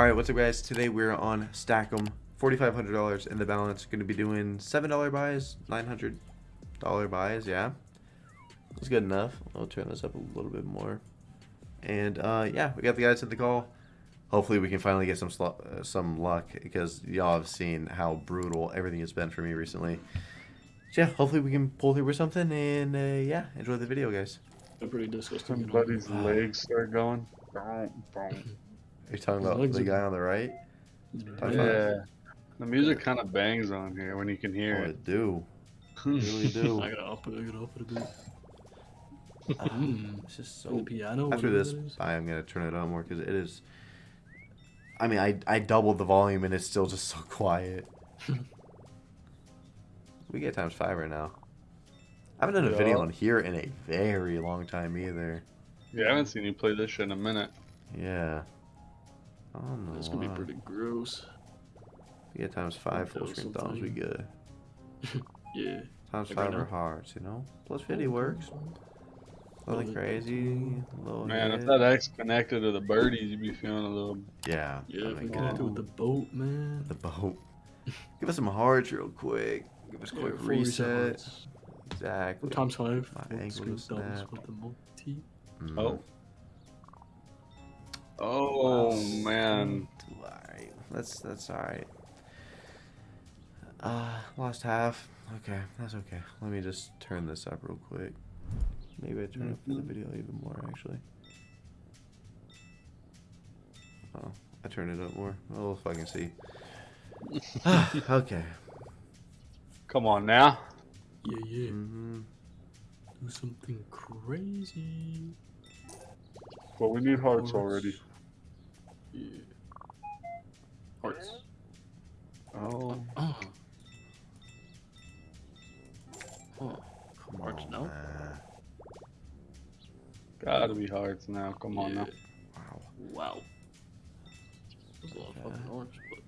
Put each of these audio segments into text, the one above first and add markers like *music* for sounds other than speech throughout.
All right, what's up, guys? Today we're on Stack'em. Forty-five hundred dollars in the balance. Going to be doing seven dollar buys, nine hundred dollar buys. Yeah, that's good enough. I'll turn this up a little bit more. And uh, yeah, we got the guys at the call. Hopefully, we can finally get some sl- uh, some luck because y'all have seen how brutal everything has been for me recently. So yeah, hopefully we can pull through with something. And uh, yeah, enjoy the video, guys. They're pretty disgusting. you know. Somebody's legs start going. Boom, boom. Are you talking about the are- guy on the right? High. Yeah. The music kind of bangs on here when you can Oh, hear I it. do. *laughs* Really do. I gotta up it. I gotta up it a bit. Um, *laughs* it's just So the piano. After this, that is. I am gonna turn it on more because it is. I mean, I I doubled the volume and it's still just so *laughs* quiet. we get times five right now. I haven't done a video Yeah. on here in a very long time either. Yeah, I haven't seen you play this shit in a minute. Yeah. I don't know. That's gonna be pretty gross. Yeah, times five full Those screen thumbs. We good. *laughs* Yeah. Times Like right five are now? hearts, you know. Plus fifty works. Nothing Well, crazy. Low Man, if that X connected to the birdies, you'd be feeling a little. Yeah. Yeah, I if we mean, get with the boat, man. the boat. *laughs* Give us some hearts real quick. Give us a quick full reset. hearts. Exactly. Times five. My full ankle screen just thumbs snapped. with the multi. Mm. Oh. Oh, man. Alright. That's that's alright. Uh lost half. Okay, that's okay. Let me just turn this up real quick. Maybe I turn up for the video even more actually. Oh, I turn it up more. Oh, we'll fucking see. *laughs* okay. Come on now. Yeah, yeah. hmm Do something crazy. Well, we need hearts Hearts. already. Yeah. Hearts. Oh. Oh. Oh. Come Hearts on, now? man. Gotta be hearts now. Come on now. Wow. Wow. There's a lot of fucking hearts, but.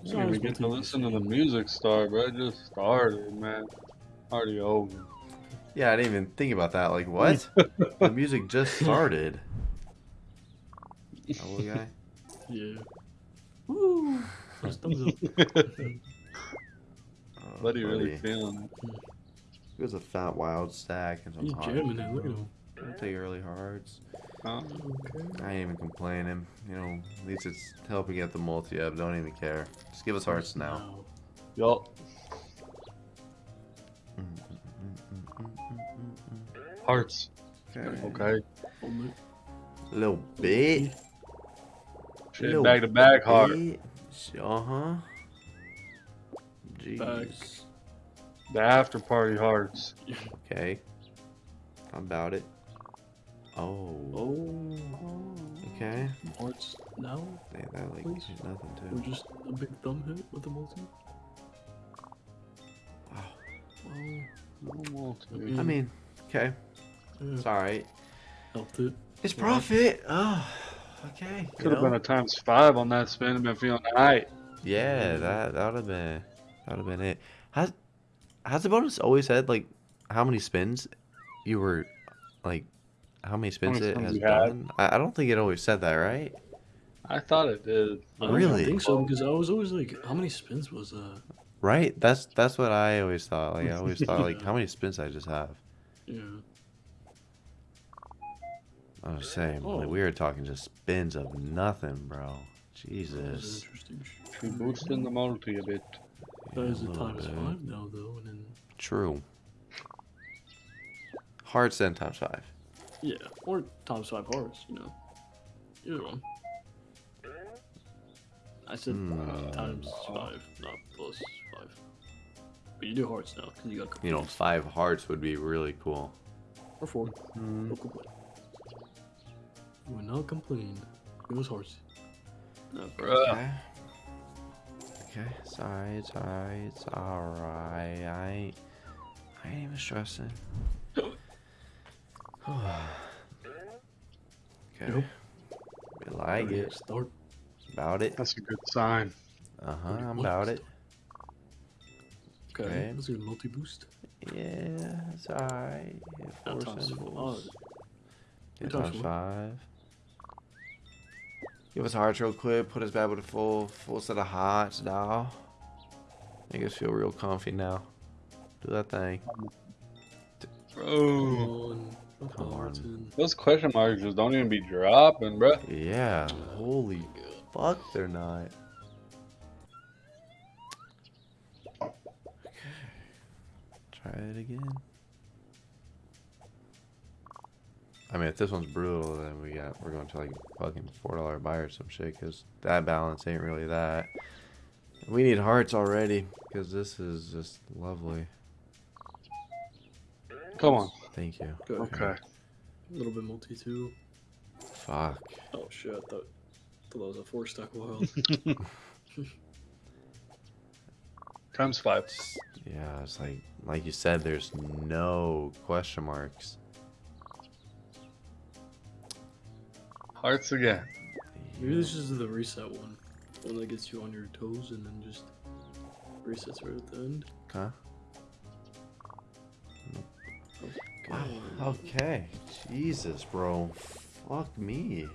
I didn't even get to listen to the music start, but It just started, man. Already over. Yeah, I didn't even think about that. Like, *laughs* what? the music just started. Oh, guy. *laughs* Yeah. Woo! First thumbs up. Oh, Buddy really feeling it. It was a fat wild stack and some He's hard. jamming it. Look at him. I'll take early hards. Huh? Okay. I ain't even complaining. You know, at least it's helping get the multi up. Don't even care. Just give us hearts now. Yup. Hearts. Okay. Okay. A little bit. Shit, Little back to back heart. Uh huh. it. Back. Jeez. The after party hearts. Okay. How about it? Oh. Oh. Okay. Hearts now? They, that like Please. did nothing Or to. just a big thumb hit with the multi? Wow. Oh. Almost. Mm. I mean, okay. Yeah. It's alright. Helped it. It's Yeah. profit. Oh, okay. Could have been a times five on that spin and been feeling alright. Yeah, mm-hmm. that that would have been that would have been it. Has has the bonus always said like how many spins you were like how many spins many it spins has you done? I, I don't think it always said that, right? I thought it did. I don't Really? think so because I was always like, how many spins was that? Right? That's that's what I always thought. Like I always thought *laughs* like how many spins I just have. Yeah. I was saying, like Oh. we were talking just spins of nothing, bro. Jesus. interesting. She boosting the multi a bit. That Yeah, is a a times bit. five now though, and then True. Hearts then times five. yeah, or times five hearts, you know. Either one. I said Hmm. times five, not plus five. But you do hearts now because you got You know, five hearts would be really cool. or four. Hmm. No complaint. You will not complain. It was hearts. No, Bruh. Okay. Okay, it's alright, it's alright, it's alright. I ain't, I ain't even stressing. *sighs* okay. Yep. We like it. Start. About it. That's a good sign. Uh huh, I'm about it. Okay, Okay. let's do a multi boost. Yeah, it's alright. That Four times symbols. five. Yeah, times times five. Give us hearts real quick. Put us back with a full full set of hearts, dawg. Make us feel real comfy now. Do that thing. Come Bro. on. Come on. Those question marks just don't even be dropping, bro. Yeah. Holy fuck, they're not. Try it again. I mean, if this one's brutal, then we got we're going to like fucking four dollar buy or some shit, cause that balance ain't really that. We need hearts already, cause this is just lovely. Come on. Thank you. Good. Okay. A little bit multi too. Fuck. Oh shit, I thought, thought that was a four stack wild. *laughs* *laughs* Times five. Yeah, it's like like you said, there's no question marks. Hearts again. Maybe this is the reset one. One that gets you on your toes and then just resets right at the end. Huh? Wow. Okay. Ah, okay. Jesus, bro. Fuck me.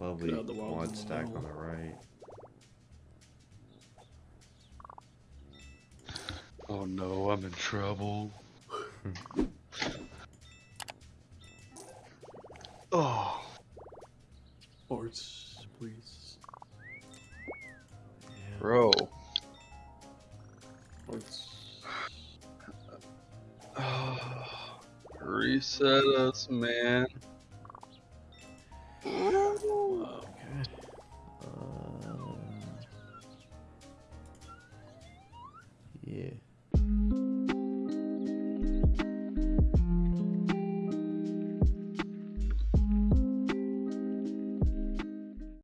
Lovely Could the wild quad stack on the right. Oh no, I'm in trouble. *laughs* oh. Hearts, please. Yeah. Bro. Hearts. *sighs* Reset us, man. *sighs* *sighs* yeah.